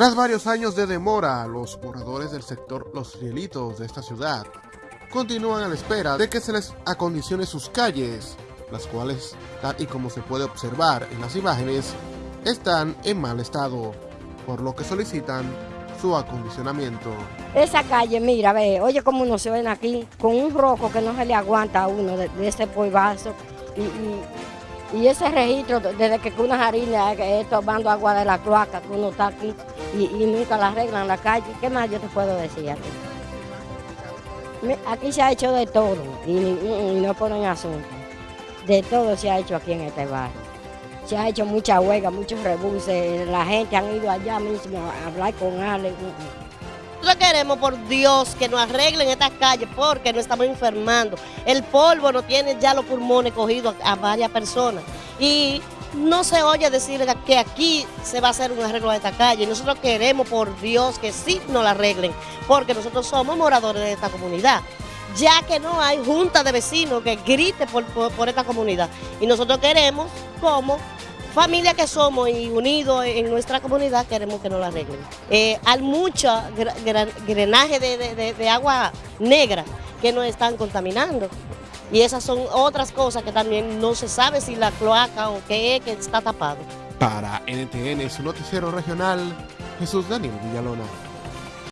Tras varios años de demora, los moradores del sector Los Rielitos de esta ciudad continúan a la espera de que se les acondicione sus calles, las cuales, tal y como se puede observar en las imágenes, están en mal estado, por lo que solicitan su acondicionamiento. Esa calle, mira, ve, oye cómo nos se ven aquí, con un roco que no se le aguanta a uno de, ese polvazo y, ese registro desde que una jarina es tomando agua de la cloaca, que uno está aquí y, nunca la arreglan la calle. ¿Qué más yo te puedo decir aquí? Aquí se ha hecho de todo y, no ponen asunto. De todo se ha hecho aquí en este barrio. Se ha hecho mucha huelga, muchos rebuses. La gente han ido allá mismo a hablar con Ale. Nosotros queremos, por Dios, que nos arreglen estas calles porque nos estamos enfermando. El polvo no tiene ya los pulmones cogidos a, varias personas. Y no se oye decir que aquí se va a hacer un arreglo de esta calle. Nosotros queremos, por Dios, que sí nos la arreglen, porque nosotros somos moradores de esta comunidad. Ya que no hay junta de vecinos que grite por, esta comunidad. Y nosotros queremos, como familia que somos y unidos en nuestra comunidad, queremos que nos la arreglen. Eh, hay mucho drenaje de agua negra que nos están contaminando. Y esas son otras cosas que también no se sabe si la cloaca o qué es que está tapado. Para NTN, su noticiero regional, Jesús Daniel Villalona.